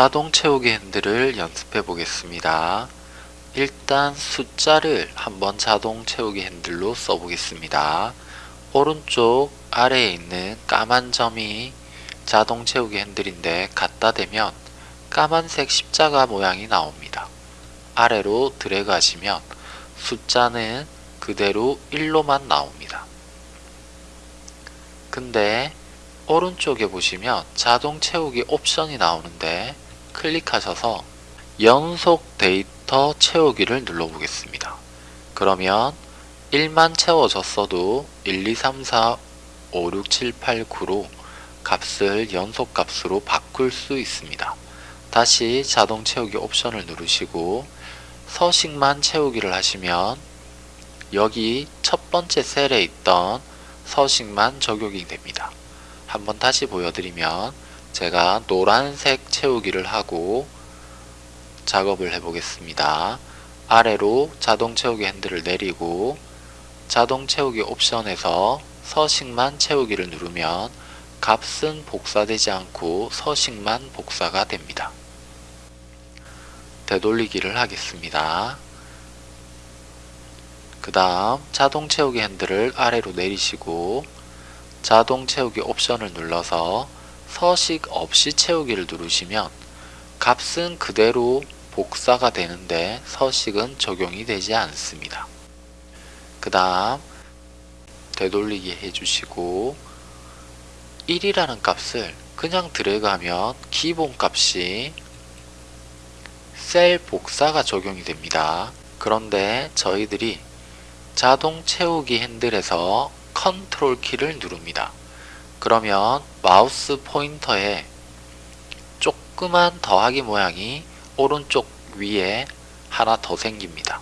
자동 채우기 핸들을 연습해 보겠습니다. 일단 숫자를 한번 자동 채우기 핸들로 써보겠습니다. 오른쪽 아래에 있는 까만 점이 자동 채우기 핸들인데 갖다 대면 까만색 십자가 모양이 나옵니다. 아래로 드래그 하시면 숫자는 그대로 1로만 나옵니다. 근데 오른쪽에 보시면 자동 채우기 옵션이 나오는데 클릭하셔서 연속 데이터 채우기를 눌러보겠습니다. 그러면 1만 채워졌어도 1, 2, 3, 4, 5, 6, 7, 8, 9로 값을 연속 값으로 바꿀 수 있습니다. 다시 자동 채우기 옵션을 누르시고 서식만 채우기를 하시면 여기 첫 번째 셀에 있던 서식만 적용이 됩니다. 한번 다시 보여드리면 제가 노란색 채우기를 하고 작업을 해 보겠습니다. 아래로 자동 채우기 핸들을 내리고 자동 채우기 옵션에서 서식만 채우기를 누르면 값은 복사되지 않고 서식만 복사가 됩니다. 되돌리기를 하겠습니다. 그 다음 자동 채우기 핸들을 아래로 내리시고 자동 채우기 옵션을 눌러서 서식 없이 채우기를 누르시면 값은 그대로 복사가 되는데 서식은 적용이 되지 않습니다. 그 다음 되돌리기 해주시고 1이라는 값을 그냥 드래그하면 기본 값이 셀 복사가 적용이 됩니다. 그런데 저희들이 자동 채우기 핸들에서 컨트롤 키를 누릅니다. 그러면 마우스 포인터에 조그만 더하기 모양이 오른쪽 위에 하나 더 생깁니다.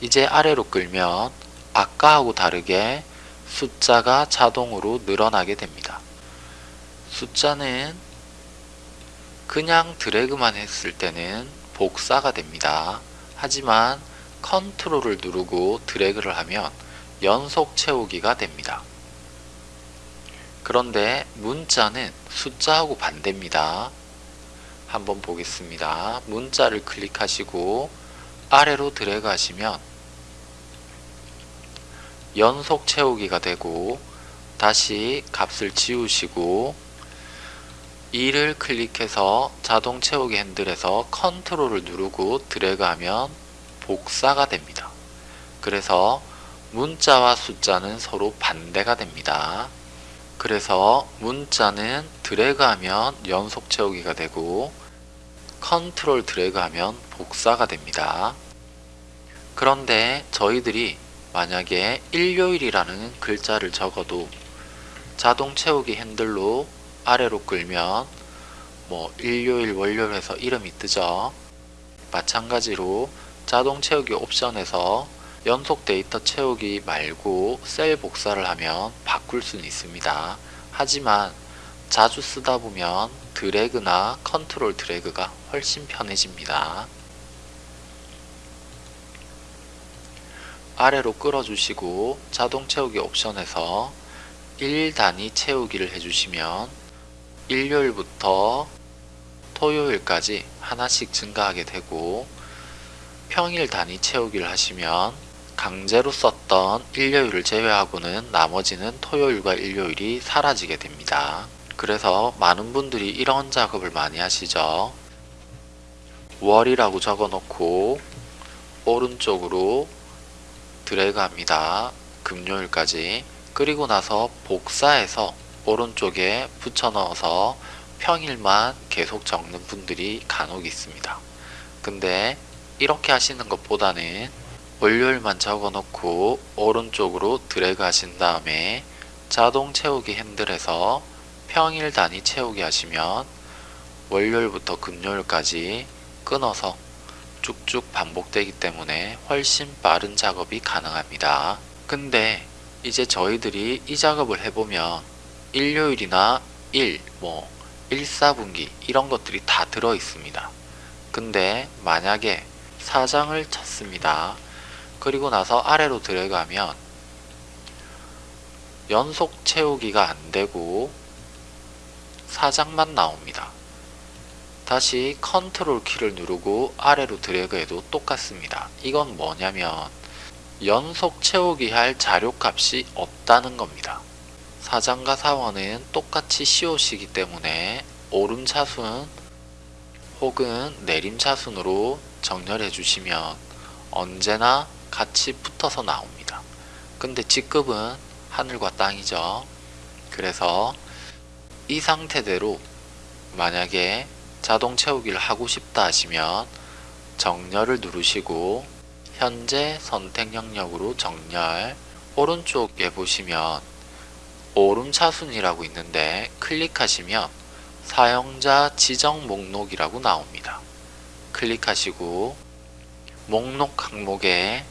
이제 아래로 끌면 아까하고 다르게 숫자가 자동으로 늘어나게 됩니다. 숫자는 그냥 드래그만 했을 때는 복사가 됩니다. 하지만 컨트롤을 누르고 드래그를 하면 연속 채우기가 됩니다. 그런데 문자는 숫자하고 반대입니다. 한번 보겠습니다. 문자를 클릭하시고 아래로 드래그 하시면 연속 채우기가 되고 다시 값을 지우시고 2를 클릭해서 자동 채우기 핸들에서 컨트롤을 누르고 드래그 하면 복사가 됩니다. 그래서 문자와 숫자는 서로 반대가 됩니다. 그래서 문자는 드래그하면 연속 채우기가 되고 컨트롤 드래그하면 복사가 됩니다. 그런데 저희들이 만약에 일요일이라는 글자를 적어도 자동 채우기 핸들로 아래로 끌면 뭐 일요일 월요일 해서 이름이 뜨죠. 마찬가지로 자동 채우기 옵션에서 연속 데이터 채우기 말고 셀 복사를 하면 바꿀 수는 있습니다. 하지만 자주 쓰다 보면 드래그나 컨트롤 드래그가 훨씬 편해집니다. 아래로 끌어주시고 자동 채우기 옵션에서 1단위 채우기를 해주시면 일요일부터 토요일까지 하나씩 증가하게 되고 평일 단위 채우기를 하시면 강제로 썼던 일요일을 제외하고는 나머지는 토요일과 일요일이 사라지게 됩니다. 그래서 많은 분들이 이런 작업을 많이 하시죠. 월이라고 적어 놓고 오른쪽으로 드래그 합니다. 금요일까지 그리고 나서 복사해서 오른쪽에 붙여 넣어서 평일만 계속 적는 분들이 간혹 있습니다. 근데 이렇게 하시는 것보다는 월요일만 적어놓고 오른쪽으로 드래그 하신 다음에 자동 채우기 핸들에서 평일 단위 채우기 하시면 월요일부터 금요일까지 끊어서 쭉쭉 반복되기 때문에 훨씬 빠른 작업이 가능합니다. 근데 이제 저희들이 이 작업을 해보면 일요일이나 1, 뭐 1, 4분기 이런 것들이 다 들어 있습니다. 근데 만약에 사장을 쳤습니다. 그리고 나서 아래로 들어가면 연속 채우기가 안되고 사장만 나옵니다. 다시 컨트롤 키를 누르고 아래로 드래그해도 똑같습니다. 이건 뭐냐면 연속 채우기 할 자료값이 없다는 겁니다. 사장과 사원은 똑같이 시옷이기 때문에 오름차순 혹은 내림차순으로 정렬해 주시면 언제나 같이 붙어서 나옵니다. 근데 직급은 하늘과 땅이죠. 그래서 이 상태대로 만약에 자동 채우기를 하고 싶다 하시면 정렬을 누르시고 현재 선택 영역으로 정렬 오른쪽에 보시면 오름차순이라고 있는데 클릭하시면 사용자 지정 목록이라고 나옵니다. 클릭하시고 목록 항목에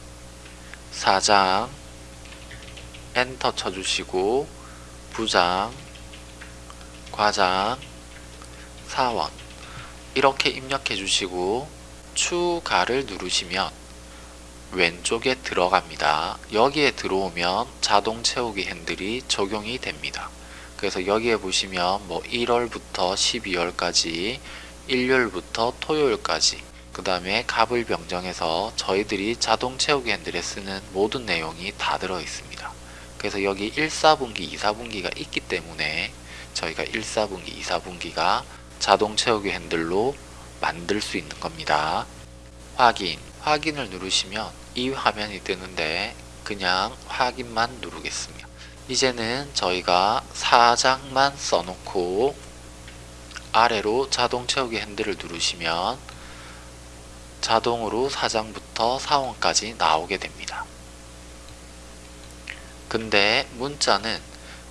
사장 엔터 쳐주시고 부장 과장 사원 이렇게 입력해 주시고 추가를 누르시면 왼쪽에 들어갑니다. 여기에 들어오면 자동 채우기 핸들이 적용이 됩니다. 그래서 여기에 보시면 뭐 1월부터 12월까지 일요일부터 토요일까지 그 다음에 값을 변경해서 저희들이 자동 채우기 핸들에 쓰는 모든 내용이 다 들어 있습니다. 그래서 여기 1, 4분기, 2, 4분기가 있기 때문에 저희가 1, 4분기, 2, 4분기가 자동 채우기 핸들로 만들 수 있는 겁니다. 확인, 확인을 누르시면 이 화면이 뜨는데 그냥 확인만 누르겠습니다. 이제는 저희가 사장만 써놓고 아래로 자동 채우기 핸들을 누르시면 자동으로 사장부터 사원까지 나오게 됩니다. 근데 문자는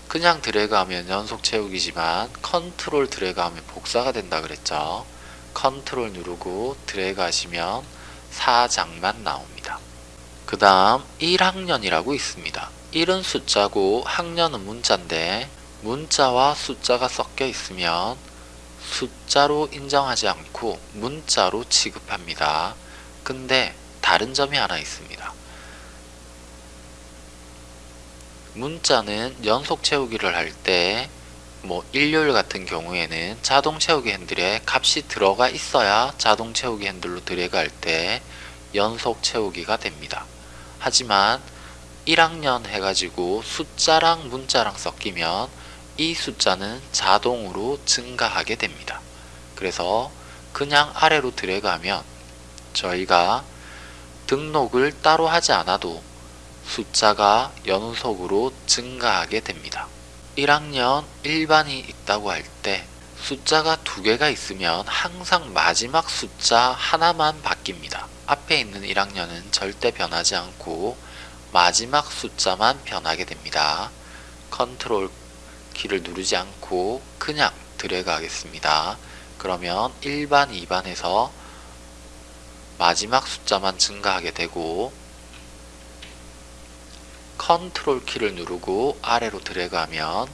그냥 드래그하면 연속 채우기지만 컨트롤 드래그하면 복사가 된다 그랬죠. 컨트롤 누르고 드래그 하시면 사장만 나옵니다. 그 다음 1학년이라고 있습니다. 1은 숫자고 학년은 문자인데 문자와 숫자가 섞여 있으면 숫자로 인정하지 않고 문자로 취급합니다. 근데 다른 점이 하나 있습니다. 문자는 연속 채우기를 할 때 뭐 일요일 같은 경우에는 자동 채우기 핸들에 값이 들어가 있어야 자동 채우기 핸들로 드래그 할때 연속 채우기가 됩니다. 하지만 1학년 해가지고 숫자랑 문자랑 섞이면 이 숫자는 자동으로 증가하게 됩니다. 그래서 그냥 아래로 드래그하면 저희가 등록을 따로 하지 않아도 숫자가 연속으로 증가하게 됩니다. 1학년 일반이 있다고 할 때 숫자가 두 개가 있으면 항상 마지막 숫자 하나만 바뀝니다. 앞에 있는 1학년은 절대 변하지 않고 마지막 숫자만 변하게 됩니다. 컨트롤 키를 누르지 않고 그냥 드래그 하겠습니다. 그러면 1반, 2반에서 마지막 숫자만 증가하게 되고 컨트롤 키를 누르고 아래로 드래그 하면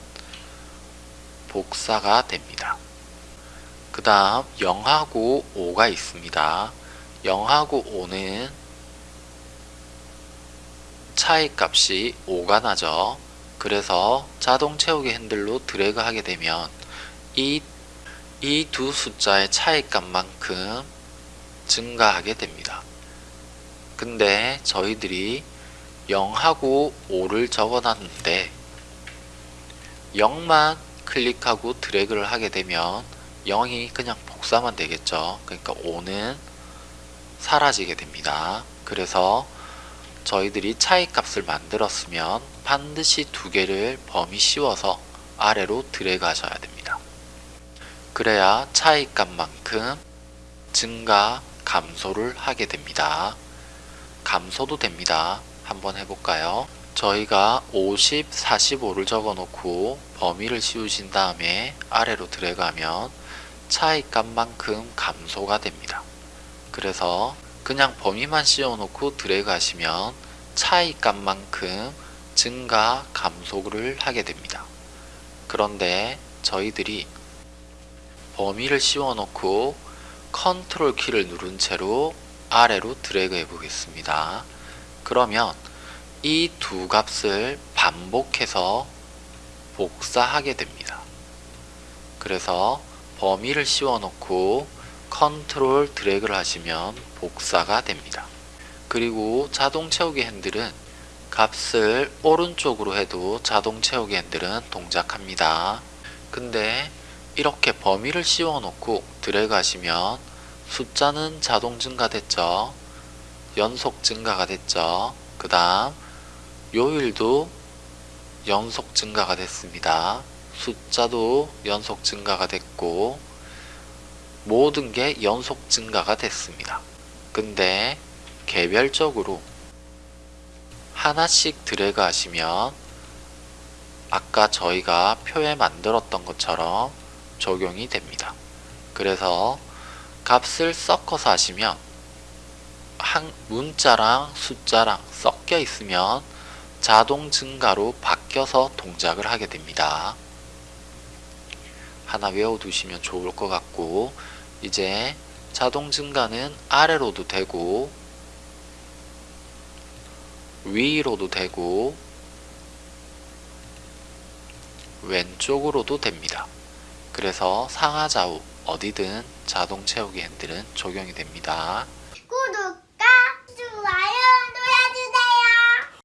복사가 됩니다. 그 다음 0하고 5가 있습니다. 0하고 5는 차이 값이 5가 나죠. 그래서 자동 채우기 핸들로 드래그 하게 되면 이 이 두 숫자의 차이값만큼 증가하게 됩니다. 근데 저희들이 0하고 5를 적어놨는데 0만 클릭하고 드래그를 하게 되면 0이 그냥 복사만 되겠죠. 그러니까 5는 사라지게 됩니다. 그래서 저희들이 차이값을 만들었으면 반드시 두 개를 범위 씌워서 아래로 드래그 하셔야 됩니다. 그래야 차이값만큼 증가, 감소를 하게 됩니다. 감소도 됩니다. 한번 해볼까요? 저희가 50, 45를 적어 놓고 범위를 씌우신 다음에 아래로 드래그하면 차이값만큼 감소가 됩니다. 그래서 그냥 범위만 씌워 놓고 드래그 하시면 차이 값만큼 증가, 감소를 하게 됩니다. 그런데 저희들이 범위를 씌워 놓고 컨트롤 키를 누른 채로 아래로 드래그 해 보겠습니다. 그러면 이 두 값을 반복해서 복사하게 됩니다. 그래서 범위를 씌워 놓고 컨트롤 드래그를 하시면 복사가 됩니다. 그리고 자동 채우기 핸들은 값을 오른쪽으로 해도 자동 채우기 핸들은 동작합니다. 근데 이렇게 범위를 씌워 놓고 드래그 하시면 숫자는 자동 증가됐죠. 연속 증가가 됐죠. 그 다음 요일도 연속 증가가 됐습니다. 숫자도 연속 증가가 됐고 모든 게 연속 증가가 됐습니다. 근데 개별적으로 하나씩 드래그 하시면 아까 저희가 표에 만들었던 것처럼 적용이 됩니다. 그래서 값을 섞어서 하시면 한 문자랑 숫자랑 섞여 있으면 자동 증가로 바뀌어서 동작을 하게 됩니다. 하나 외워두시면 좋을 것 같고 이제 자동 증가는 아래로도 되고 위로도 되고 왼쪽으로도 됩니다. 그래서 상하좌우 어디든 자동 채우기 핸들은 적용이 됩니다.